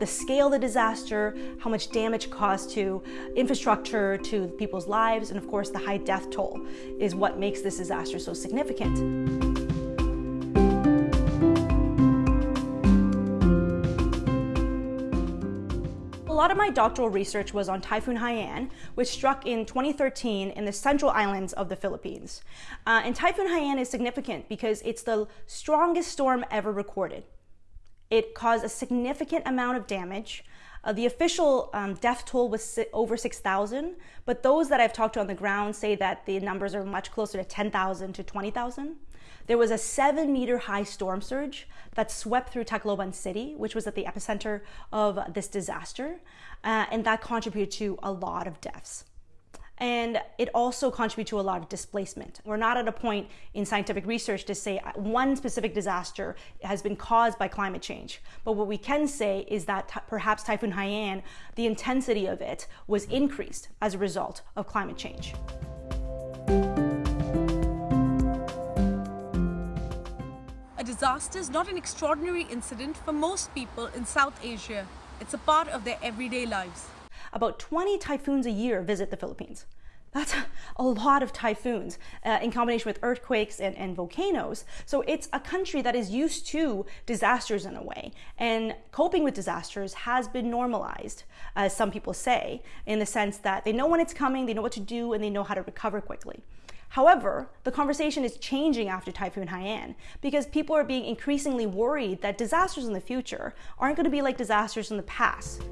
the scale of the disaster, how much damage caused to infrastructure, to people's lives, and of course the high death toll is what makes this disaster so significant. A lot of my doctoral research was on Typhoon Haiyan, which struck in 2013 in the central islands of the Philippines. Uh, and Typhoon Haiyan is significant because it's the strongest storm ever recorded. It caused a significant amount of damage. Uh, the official um, death toll was over 6,000, but those that I've talked to on the ground say that the numbers are much closer to 10,000 to 20,000. There was a seven meter high storm surge that swept through Tacloban City, which was at the epicenter of this disaster, uh, and that contributed to a lot of deaths. And it also contributes to a lot of displacement. We're not at a point in scientific research to say uh, one specific disaster has been caused by climate change. But what we can say is that perhaps Typhoon Haiyan, the intensity of it was increased as a result of climate change. A disaster is not an extraordinary incident for most people in South Asia. It's a part of their everyday lives. About 20 typhoons a year visit the Philippines. That's a lot of typhoons uh, in combination with earthquakes and, and, volcanoes. So it's a country that is used to disasters in a way. And coping with disasters has been normalized, as some people say, in the sense that they know when it's coming, they know what to do, and they know how to recover quickly. However, the conversation is changing after Typhoon Haiyan because people are being increasingly worried that disasters in the future aren't going to be like disasters in the past.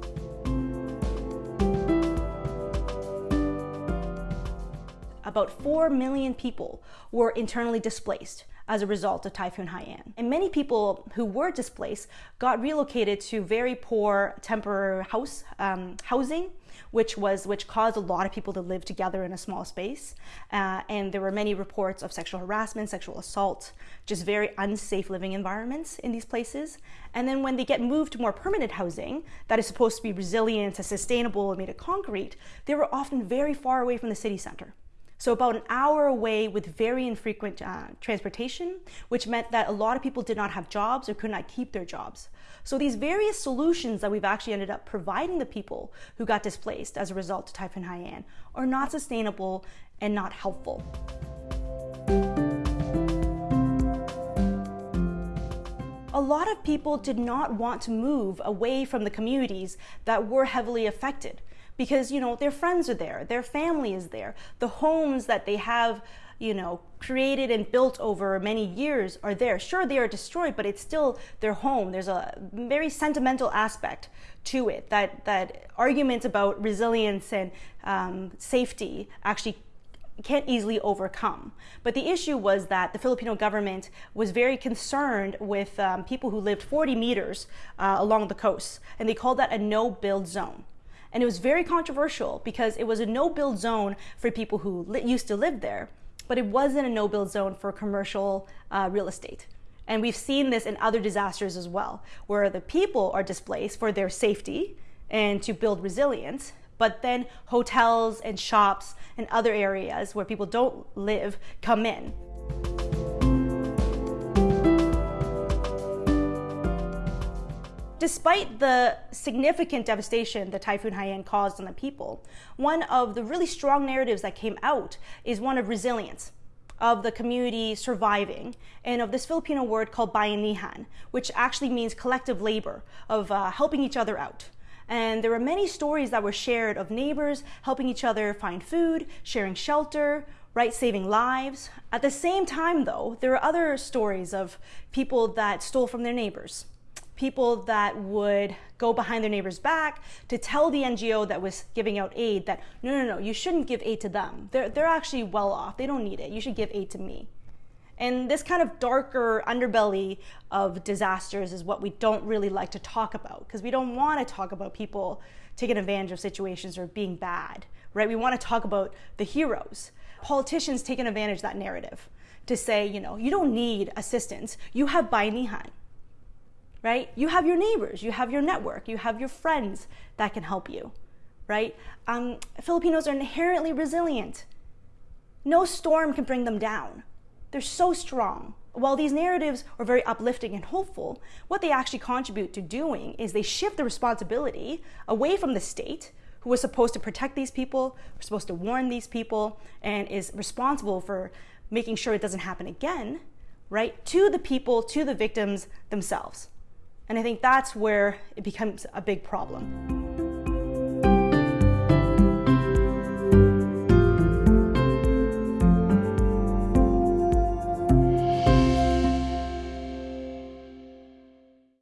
About 4 million people were internally displaced as a result of Typhoon Haiyan. And many people who were displaced got relocated to very poor temporary house um, housing which was which caused a lot of people to live together in a small space. Uh, and there were many reports of sexual harassment, sexual assault, just very unsafe living environments in these places. And then when they get moved to more permanent housing that is supposed to be resilient, and sustainable, and made of concrete, they were often very far away from the city center. So about an hour away with very infrequent uh, transportation, which meant that a lot of people did not have jobs or could not keep their jobs. So these various solutions that we've actually ended up providing the people who got displaced as a result of Typhoon Haiyan are not sustainable and not helpful. a lot of people did not want to move away from the communities that were heavily affected because you know their friends are there their family is there the homes that they have you know created and built over many years are there sure they are destroyed but it's still their home there's a very sentimental aspect to it that that arguments about resilience and um, safety actually can't easily overcome. But the issue was that the Filipino government was very concerned with um, people who lived 40 meters uh, along the coast, and they called that a no-build zone. And it was very controversial because it was a no build zone for people who used to live there, but it wasn't a no build zone for commercial uh, real estate. And we've seen this in other disasters as well, where the people are displaced for their safety and to build resilience, but then hotels and shops and other areas where people don't live come in. Despite the significant devastation that Typhoon Haiyan caused on the people, one of the really strong narratives that came out is one of resilience, of the community surviving, and of this Filipino word called bayanihan, which actually means collective labor, of uh, helping each other out. And there were many stories that were shared of neighbors helping each other find food, sharing shelter, right, saving lives. At the same time, though, there were other stories of people that stole from their neighbors people that would go behind their neighbor's back to tell the NGO that was giving out aid that no, no, no, you shouldn't give aid to them. They're, they're actually well off. They don't need it. You should give aid to me. And this kind of darker underbelly of disasters is what we don't really like to talk about because we don't want to talk about people taking advantage of situations or being bad, right? We want to talk about the heroes. Politicians taking advantage of that narrative to say, you know, you don't need assistance. You have Bayanihan right? You have your neighbors, you have your network, you have your friends that can help you, right? Um, Filipinos are inherently resilient. No storm can bring them down. They're so strong. while these narratives are very uplifting and hopeful, what they actually contribute to doing is they shift the responsibility away from the state, who was supposed to protect these people, who's supposed to warn these people, and is responsible for making sure it doesn't happen again, right, to the people, to the victims themselves. And I think that's where it becomes a big problem.